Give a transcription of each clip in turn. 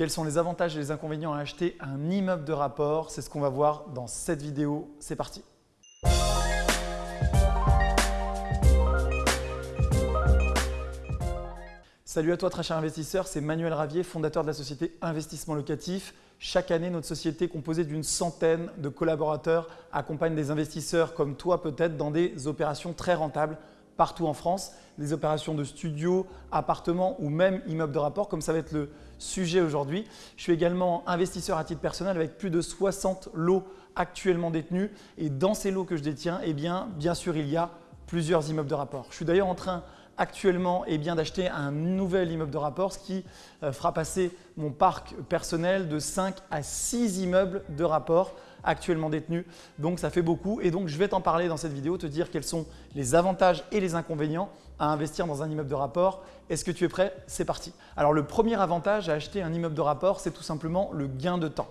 Quels sont les avantages et les inconvénients à acheter un immeuble de rapport? C'est ce qu'on va voir dans cette vidéo. C'est parti Salut à toi très cher investisseur, c'est Manuel Ravier, fondateur de la société Investissement Locatif. Chaque année, notre société composée d'une centaine de collaborateurs accompagne des investisseurs comme toi peut-être dans des opérations très rentables partout en France, des opérations de studio, appartements ou même immeubles de rapport comme ça va être le sujet aujourd'hui. Je suis également investisseur à titre personnel avec plus de 60 lots actuellement détenus et dans ces lots que je détiens, eh bien, sûr il y a plusieurs immeubles de rapport. Je suis d'ailleurs en train actuellement eh d'acheter un nouvel immeuble de rapport, ce qui euh, fera passer mon parc personnel de 5 à 6 immeubles de rapport actuellement détenus. Donc ça fait beaucoup et donc je vais t'en parler dans cette vidéo, te dire quels sont les avantages et les inconvénients à investir dans un immeuble de rapport. Est-ce que tu es prêt? C'est parti. Alors le premier avantage à acheter un immeuble de rapport, c'est tout simplement le gain de temps.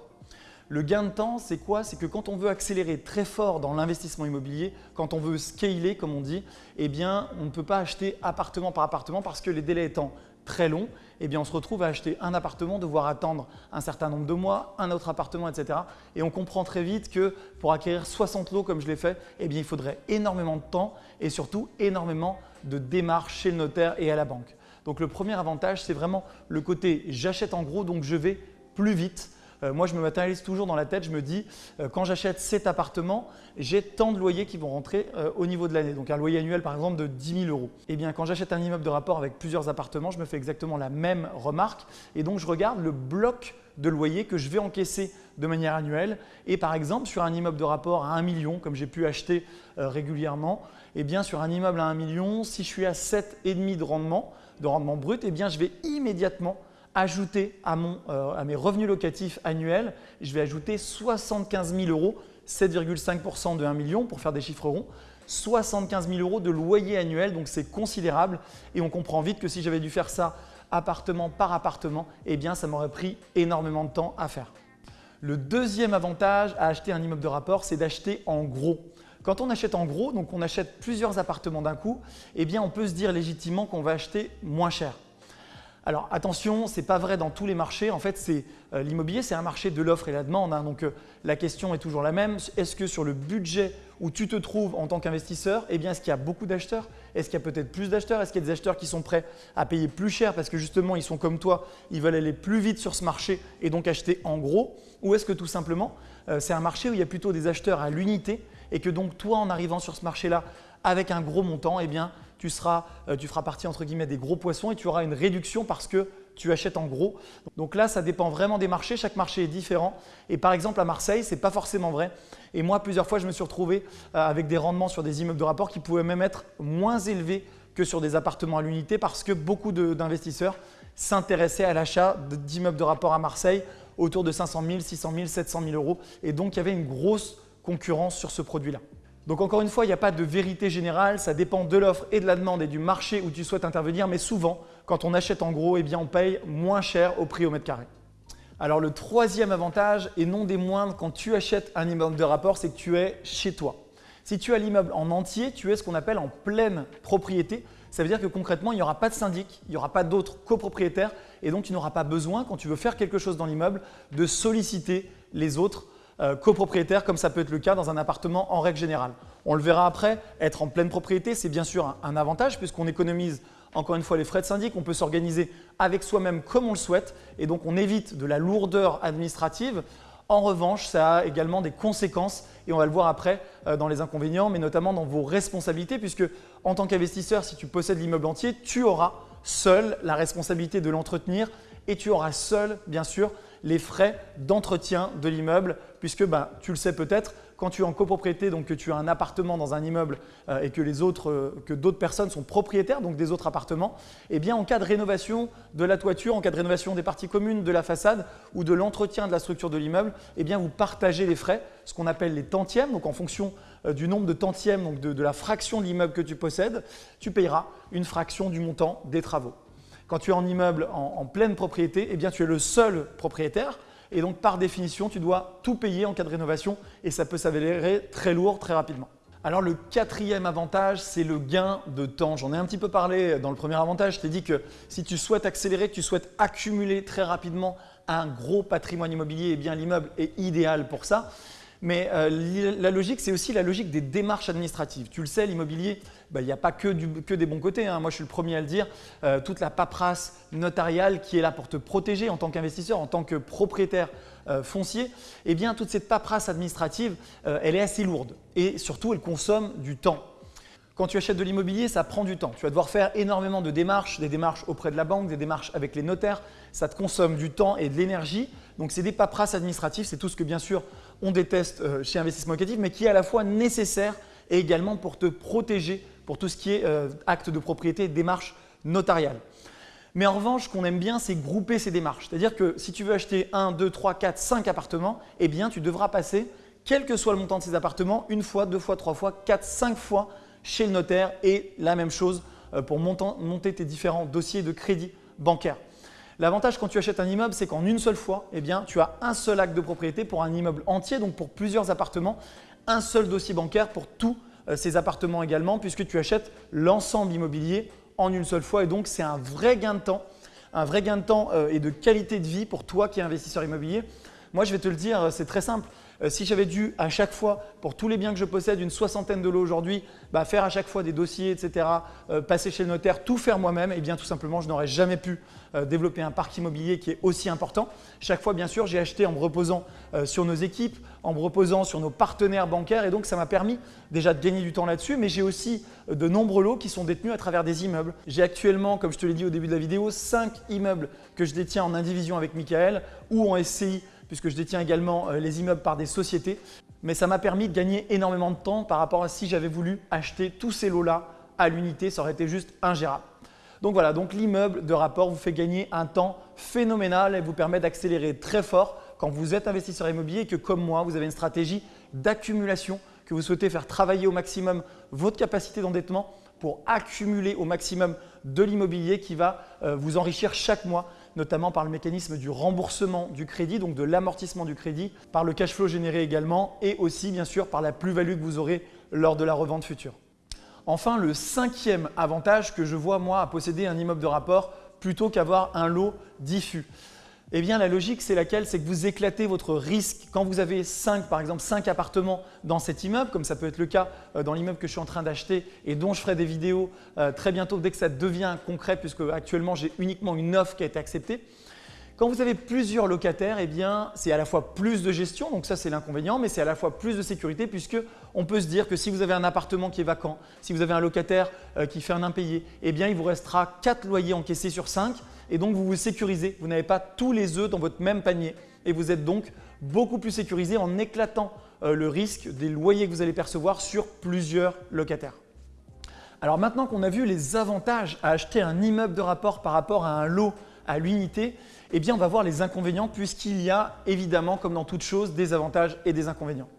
Le gain de temps, c'est quoi? C'est que quand on veut accélérer très fort dans l'investissement immobilier, quand on veut scaler comme on dit, eh bien on ne peut pas acheter appartement par appartement parce que les délais étant très longs, eh bien on se retrouve à acheter un appartement, devoir attendre un certain nombre de mois, un autre appartement, etc. Et on comprend très vite que pour acquérir 60 lots comme je l'ai fait, eh bien il faudrait énormément de temps et surtout énormément de démarches chez le notaire et à la banque. Donc le premier avantage, c'est vraiment le côté j'achète en gros, donc je vais plus vite euh, moi, je me matérialise toujours dans la tête, je me dis, euh, quand j'achète cet appartement, j'ai tant de loyers qui vont rentrer euh, au niveau de l'année. Donc un loyer annuel par exemple de 10 000 euros. Eh bien, quand j'achète un immeuble de rapport avec plusieurs appartements, je me fais exactement la même remarque et donc je regarde le bloc de loyer que je vais encaisser de manière annuelle. Et par exemple, sur un immeuble de rapport à 1 million, comme j'ai pu acheter régulièrement, eh bien sur un immeuble à 1 million, si je suis à 7,5 de rendement, de rendement brut, eh bien je vais immédiatement ajouter euh, à, mes revenus locatifs annuels, je vais ajouter 75 000 euros, 7,5% de 1 million pour faire des chiffres ronds, 75 000 euros de loyer annuel, donc c'est considérable et on comprend vite que si j'avais dû faire ça appartement par appartement, eh bien ça m'aurait pris énormément de temps à faire. Le deuxième avantage à acheter un immeuble de rapport, c'est d'acheter en gros. Quand on achète en gros, donc on achète plusieurs appartements d'un coup, eh bien on peut se dire légitimement qu'on va acheter moins cher. Alors attention, ce n'est pas vrai dans tous les marchés. En fait, euh, l'immobilier, c'est un marché de l'offre et la demande. Hein. donc euh, la question est toujours la même. Est-ce que sur le budget où tu te trouves en tant qu'investisseur, eh est-ce qu'il y a beaucoup d'acheteurs? Est-ce qu'il y a peut-être plus d'acheteurs? Est-ce qu'il y a des acheteurs qui sont prêts à payer plus cher parce que justement, ils sont comme toi, ils veulent aller plus vite sur ce marché et donc acheter en gros? Ou est-ce que tout simplement, euh, c'est un marché où il y a plutôt des acheteurs à l'unité et que donc toi, en arrivant sur ce marché-là avec un gros montant, eh bien, euh, tu feras partie entre guillemets des gros poissons et tu auras une réduction parce que tu achètes en gros. Donc là, ça dépend vraiment des marchés. Chaque marché est différent. Et par exemple, à Marseille, ce n'est pas forcément vrai. Et moi, plusieurs fois, je me suis retrouvé euh, avec des rendements sur des immeubles de rapport qui pouvaient même être moins élevés que sur des appartements à l'unité parce que beaucoup d'investisseurs s'intéressaient à l'achat d'immeubles de rapport à Marseille autour de 500 000, 600 000, 700 000 euros. Et donc, il y avait une grosse concurrence sur ce produit-là. Donc encore une fois, il n'y a pas de vérité générale, ça dépend de l'offre et de la demande et du marché où tu souhaites intervenir, mais souvent, quand on achète en gros, eh bien, on paye moins cher au prix au mètre carré. Alors le troisième avantage, et non des moindres, quand tu achètes un immeuble de rapport, c'est que tu es chez toi. Si tu as l'immeuble en entier, tu es ce qu'on appelle en pleine propriété. Ça veut dire que concrètement, il n'y aura pas de syndic, il n'y aura pas d'autres copropriétaires et donc tu n'auras pas besoin, quand tu veux faire quelque chose dans l'immeuble, de solliciter les autres euh, copropriétaire comme ça peut être le cas dans un appartement en règle générale. On le verra après, être en pleine propriété, c'est bien sûr un, avantage puisqu'on économise encore une fois les frais de syndic, on peut s'organiser avec soi-même comme on le souhaite et donc on évite de la lourdeur administrative. En revanche, ça a également des conséquences et on va le voir après euh, dans les inconvénients, mais notamment dans vos responsabilités puisque en tant qu'investisseur, si tu possèdes l'immeuble entier, tu auras seul la responsabilité de l'entretenir et tu auras seul, bien sûr, les frais d'entretien de l'immeuble puisque ben, tu le sais peut-être, quand tu es en copropriété, donc que tu as un appartement dans un immeuble euh, et euh, que d'autres personnes sont propriétaires donc des autres appartements, eh bien en cas de rénovation de la toiture, en cas de rénovation des parties communes, de la façade ou de l'entretien de la structure de l'immeuble, eh bien vous partagez les frais, ce qu'on appelle les tantièmes. Donc en fonction euh, du nombre de tantièmes, donc de, la fraction de l'immeuble que tu possèdes, tu payeras une fraction du montant des travaux. Quand tu es en immeuble en, pleine propriété, eh bien tu es le seul propriétaire et donc, par définition, tu dois tout payer en cas de rénovation et ça peut s'avérer très lourd très rapidement. Alors le quatrième avantage, c'est le gain de temps. J'en ai un petit peu parlé dans le premier avantage. Je t'ai dit que si tu souhaites accélérer, que tu souhaites accumuler très rapidement un gros patrimoine immobilier, eh bien l'immeuble est idéal pour ça. Mais euh, la logique, c'est aussi la logique des démarches administratives. Tu le sais, l'immobilier, bah, il n'y a pas que, des bons côtés. Hein. Moi, je suis le premier à le dire. Euh, toute la paperasse notariale qui est là pour te protéger en tant qu'investisseur, en tant que propriétaire euh, foncier, eh bien, toute cette paperasse administrative, elle est assez lourde. Et surtout, elle consomme du temps. Quand tu achètes de l'immobilier, ça prend du temps. Tu vas devoir faire énormément de démarches, des démarches auprès de la banque, des démarches avec les notaires. Ça te consomme du temps et de l'énergie. Donc, c'est des paperasses administratives. C'est tout ce que, bien sûr, on déteste euh, chez Investissement Locatif, mais qui est à la fois nécessaire et également pour te protéger pour tout ce qui est euh, acte de propriété, démarche notariale. Mais en revanche, ce qu'on aime bien, c'est grouper ces démarches. C'est-à-dire que si tu veux acheter 1, 2, 3, 4, 5 appartements, eh bien, tu devras passer, quel que soit le montant de ces appartements, une fois, deux fois, trois fois, quatre, cinq fois chez le notaire et la même chose euh, pour monter tes différents dossiers de crédit bancaire. L'avantage quand tu achètes un immeuble, c'est qu'en une seule fois, eh tu as un seul acte de propriété pour un immeuble entier, donc pour plusieurs appartements, un seul dossier bancaire pour tous euh, ces appartements également, puisque tu achètes l'ensemble immobilier en une seule fois. Et donc, c'est un vrai gain de temps, un vrai gain de temps euh, et de qualité de vie pour toi qui es investisseur immobilier. Moi, je vais te le dire, c'est très simple. Euh, si j'avais dû à chaque fois, pour tous les biens que je possède, une soixantaine de lots aujourd'hui, bah, faire à chaque fois des dossiers, etc., euh, passer chez le notaire, tout faire moi-même, et eh bien tout simplement, je n'aurais jamais pu euh, développer un parc immobilier qui est aussi important. Chaque fois, bien sûr, j'ai acheté en me reposant sur nos équipes, en me reposant sur nos partenaires bancaires, et donc ça m'a permis déjà de gagner du temps là-dessus, mais j'ai aussi de nombreux lots qui sont détenus à travers des immeubles. J'ai actuellement, comme je te l'ai dit au début de la vidéo, 5 immeubles que je détiens en indivision avec Michael ou en SCI puisque je détiens également euh, les immeubles par des sociétés. Mais ça m'a permis de gagner énormément de temps par rapport à si j'avais voulu acheter tous ces lots-là à l'unité, ça aurait été juste ingérable. Donc voilà, donc l'immeuble de rapport vous fait gagner un temps phénoménal et vous permet d'accélérer très fort quand vous êtes investisseur immobilier et que comme moi, vous avez une stratégie d'accumulation, que vous souhaitez faire travailler au maximum votre capacité d'endettement pour accumuler au maximum de l'immobilier qui va euh, vous enrichir chaque mois notamment par le mécanisme du remboursement du crédit, donc de l'amortissement du crédit, par le cash flow généré également et aussi bien sûr par la plus-value que vous aurez lors de la revente future. Enfin, le cinquième avantage que je vois moi à posséder un immeuble de rapport plutôt qu'avoir un lot diffus. Eh bien, la logique, c'est laquelle? C'est que vous éclatez votre risque. Quand vous avez 5, par exemple, 5 appartements dans cet immeuble, comme ça peut être le cas euh, dans l'immeuble que je suis en train d'acheter et dont je ferai des vidéos euh, très bientôt dès que ça devient concret, puisque actuellement, j'ai uniquement une offre qui a été acceptée. Quand vous avez plusieurs locataires, eh bien, c'est à la fois plus de gestion, donc ça c'est l'inconvénient, mais c'est à la fois plus de sécurité puisque on peut se dire que si vous avez un appartement qui est vacant, si vous avez un locataire euh, qui fait un impayé, eh bien, il vous restera 4 loyers encaissés sur 5 et donc vous vous sécurisez. Vous n'avez pas tous les œufs dans votre même panier et vous êtes donc beaucoup plus sécurisé en éclatant euh, le risque des loyers que vous allez percevoir sur plusieurs locataires. Alors maintenant qu'on a vu les avantages à acheter un immeuble de rapport par rapport à un lot à l'unité, eh bien on va voir les inconvénients puisqu'il y a évidemment, comme dans toute chose, des avantages et des inconvénients.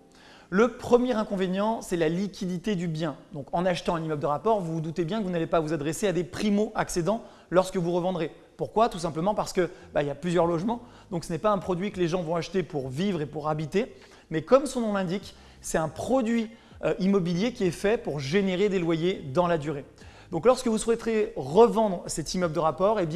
Le premier inconvénient, c'est la liquidité du bien. Donc en achetant un immeuble de rapport, vous vous doutez bien que vous n'allez pas vous adresser à des primo-accédants lorsque vous revendrez. Pourquoi? Tout simplement parce qu'il bah, y a plusieurs logements, donc ce n'est pas un produit que les gens vont acheter pour vivre et pour habiter, mais comme son nom l'indique, c'est un produit euh, immobilier qui est fait pour générer des loyers dans la durée. Donc lorsque vous souhaiterez revendre cet immeuble de rapport, eh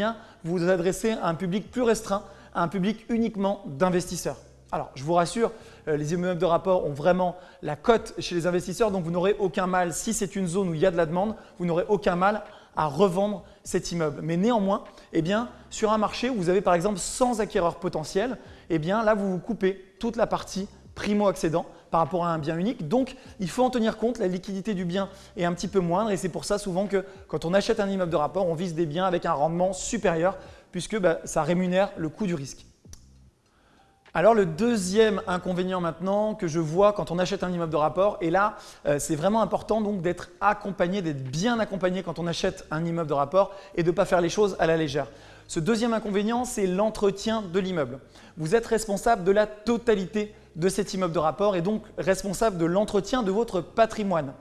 vous vous adressez à un public plus restreint, à un public uniquement d'investisseurs. Alors, je vous rassure, euh, les immeubles de rapport ont vraiment la cote chez les investisseurs, donc vous n'aurez aucun mal, si c'est une zone où il y a de la demande, vous n'aurez aucun mal à revendre cet immeuble. Mais néanmoins, eh sur un marché où vous avez par exemple 100 acquéreurs potentiels, eh là, vous vous coupez toute la partie primo-accédant par rapport à un bien unique. Donc, il faut en tenir compte, la liquidité du bien est un petit peu moindre et c'est pour ça souvent que quand on achète un immeuble de rapport, on vise des biens avec un rendement supérieur puisque bah, ça rémunère le coût du risque. Alors le deuxième inconvénient maintenant que je vois quand on achète un immeuble de rapport, et là euh, c'est vraiment important donc d'être accompagné, d'être bien accompagné quand on achète un immeuble de rapport et de ne pas faire les choses à la légère. Ce deuxième inconvénient, c'est l'entretien de l'immeuble. Vous êtes responsable de la totalité de cet immeuble de rapport et donc responsable de l'entretien de votre patrimoine.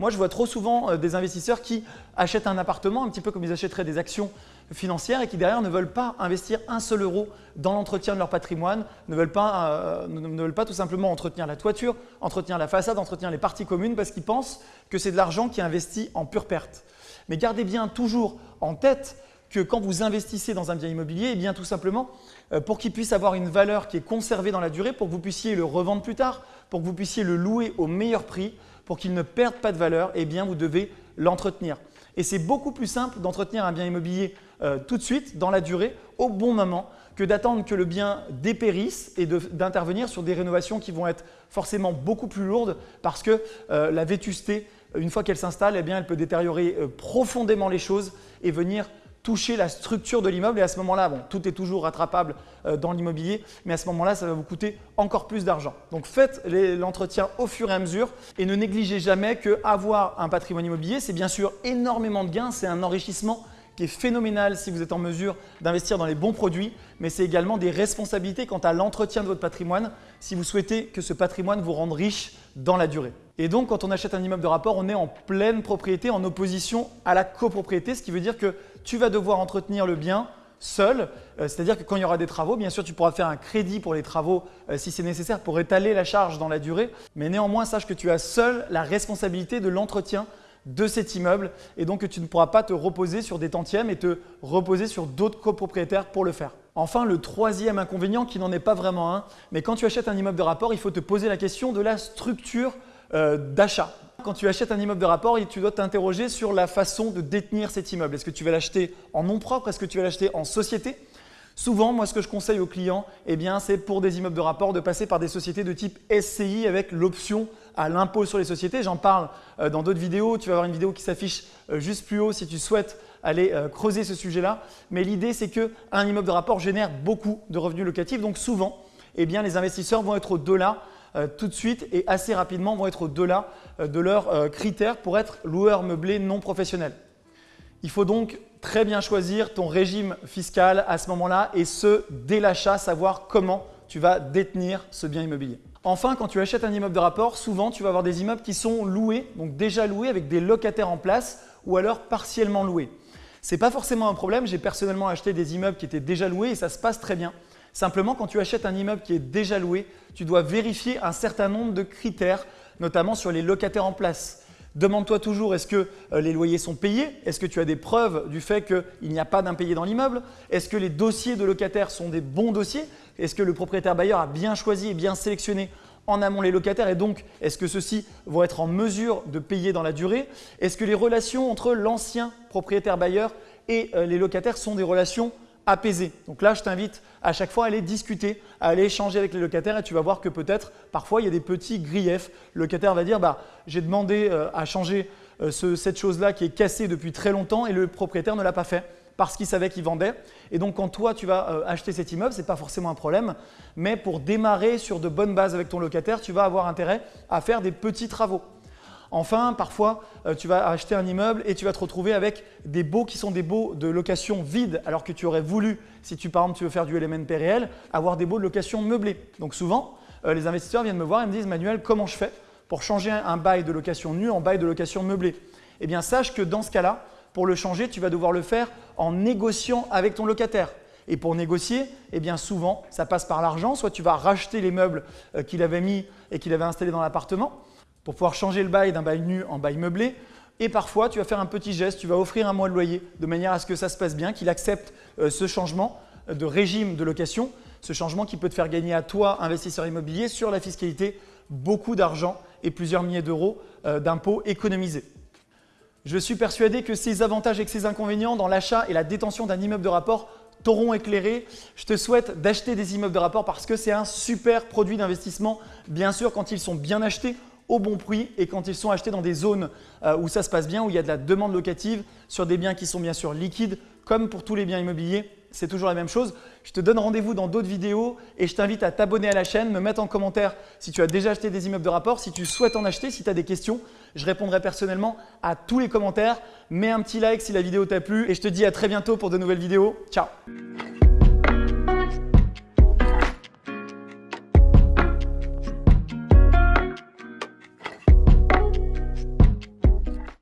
Moi, je vois trop souvent euh, des investisseurs qui achètent un appartement un petit peu comme ils achèteraient des actions financières et qui derrière ne veulent pas investir un seul euro dans l'entretien de leur patrimoine, ne veulent, pas, euh, ne veulent pas tout simplement entretenir la toiture, entretenir la façade, entretenir les parties communes parce qu'ils pensent que c'est de l'argent qui est investi en pure perte. Mais gardez bien toujours en tête que quand vous investissez dans un bien immobilier, eh bien tout simplement, euh, pour qu'il puisse avoir une valeur qui est conservée dans la durée, pour que vous puissiez le revendre plus tard, pour que vous puissiez le louer au meilleur prix, pour qu'il ne perde pas de valeur, eh bien vous devez l'entretenir. Et c'est beaucoup plus simple d'entretenir un bien immobilier euh, tout de suite, dans la durée, au bon moment, que d'attendre que le bien dépérisse et d'intervenir sur des rénovations qui vont être forcément beaucoup plus lourdes parce que euh, la vétusté, une fois qu'elle s'installe, eh elle peut détériorer euh, profondément les choses et venir toucher la structure de l'immeuble. Et à ce moment-là, bon, tout est toujours rattrapable euh, dans l'immobilier, mais à ce moment-là, ça va vous coûter encore plus d'argent. Donc faites l'entretien au fur et à mesure. Et ne négligez jamais qu'avoir un patrimoine immobilier, c'est bien sûr énormément de gains, c'est un enrichissement qui est phénoménal si vous êtes en mesure d'investir dans les bons produits, mais c'est également des responsabilités quant à l'entretien de votre patrimoine si vous souhaitez que ce patrimoine vous rende riche dans la durée. Et donc, quand on achète un immeuble de rapport, on est en pleine propriété, en opposition à la copropriété, ce qui veut dire que tu vas devoir entretenir le bien seul, euh, c'est-à-dire que quand il y aura des travaux, bien sûr, tu pourras faire un crédit pour les travaux euh, si c'est nécessaire pour étaler la charge dans la durée, mais néanmoins, sache que tu as seul la responsabilité de l'entretien de cet immeuble et donc que tu ne pourras pas te reposer sur des tantièmes et te reposer sur d'autres copropriétaires pour le faire. Enfin, le troisième inconvénient, qui n'en est pas vraiment un, mais quand tu achètes un immeuble de rapport, il faut te poser la question de la structure euh, d'achat. Quand tu achètes un immeuble de rapport, tu dois t'interroger sur la façon de détenir cet immeuble. Est-ce que tu vas l'acheter en nom propre? Est-ce que tu vas l'acheter en société? Souvent, moi, ce que je conseille aux clients, eh c'est pour des immeubles de rapport de passer par des sociétés de type SCI avec l'option à l'impôt sur les sociétés. J'en parle euh, dans d'autres vidéos. Tu vas avoir une vidéo qui s'affiche euh, juste plus haut si tu souhaites aller euh, creuser ce sujet-là. Mais l'idée, c'est qu'un immeuble de rapport génère beaucoup de revenus locatifs. Donc souvent, eh les investisseurs vont être au-delà tout de suite et assez rapidement vont être au-delà de leurs critères pour être loueur meublé non professionnel. Il faut donc très bien choisir ton régime fiscal à ce moment-là et ce, dès l'achat, savoir comment tu vas détenir ce bien immobilier. Enfin, quand tu achètes un immeuble de rapport, souvent tu vas avoir des immeubles qui sont loués, donc déjà loués avec des locataires en place ou alors partiellement loués. Ce n'est pas forcément un problème, j'ai personnellement acheté des immeubles qui étaient déjà loués et ça se passe très bien. Simplement, quand tu achètes un immeuble qui est déjà loué, tu dois vérifier un certain nombre de critères, notamment sur les locataires en place. Demande-toi toujours, est-ce que euh, les loyers sont payés? Est-ce que tu as des preuves du fait qu'il n'y a pas d'impayé dans l'immeuble? Est-ce que les dossiers de locataires sont des bons dossiers? Est-ce que le propriétaire bailleur a bien choisi et bien sélectionné en amont les locataires? Et donc est-ce que ceux-ci vont être en mesure de payer dans la durée? Est-ce que les relations entre l'ancien propriétaire bailleur et euh, les locataires sont des relations apaisé. Donc là, je t'invite à chaque fois à aller discuter, à aller échanger avec les locataires et tu vas voir que peut-être parfois il y a des petits griefs. Le locataire va dire bah, j'ai demandé euh, à changer euh, cette chose-là qui est cassée depuis très longtemps et le propriétaire ne l'a pas fait parce qu'il savait qu'il vendait. Et donc quand toi tu vas euh, acheter cet immeuble, ce n'est pas forcément un problème, mais pour démarrer sur de bonnes bases avec ton locataire, tu vas avoir intérêt à faire des petits travaux. Enfin, parfois, euh, tu vas acheter un immeuble et tu vas te retrouver avec des baux qui sont des baux de location vide, alors que tu aurais voulu, si tu par exemple tu veux faire du LMNP réel, avoir des baux de location meublés. Donc souvent, euh, les investisseurs viennent me voir et me disent Manuel, comment je fais pour changer un bail de location nu en bail de location meublé? Eh bien, sache que dans ce cas-là, pour le changer, tu vas devoir le faire en négociant avec ton locataire. Et pour négocier, eh bien souvent, ça passe par l'argent. Soit tu vas racheter les meubles euh, qu'il avait mis et qu'il avait installés dans l'appartement, pour pouvoir changer le bail d'un bail nu en bail meublé. Et parfois, tu vas faire un petit geste, tu vas offrir un mois de loyer de manière à ce que ça se passe bien, qu'il accepte euh, ce changement de régime de location, ce changement qui peut te faire gagner à toi, investisseur immobilier, sur la fiscalité, beaucoup d'argent et plusieurs milliers d'euros euh, d'impôts économisés. Je suis persuadé que ces avantages et que ces inconvénients dans l'achat et la détention d'un immeuble de rapport t'auront éclairé. Je te souhaite d'acheter des immeubles de rapport parce que c'est un super produit d'investissement, bien sûr quand ils sont bien achetés au bon prix et quand ils sont achetés dans des zones euh, où ça se passe bien, où il y a de la demande locative sur des biens qui sont bien sûr liquides, comme pour tous les biens immobiliers, c'est toujours la même chose. Je te donne rendez-vous dans d'autres vidéos et je t'invite à t'abonner à la chaîne, me mettre en commentaire si tu as déjà acheté des immeubles de rapport, si tu souhaites en acheter, si tu as des questions. Je répondrai personnellement à tous les commentaires. Mets un petit like si la vidéo t'a plu et je te dis à très bientôt pour de nouvelles vidéos. Ciao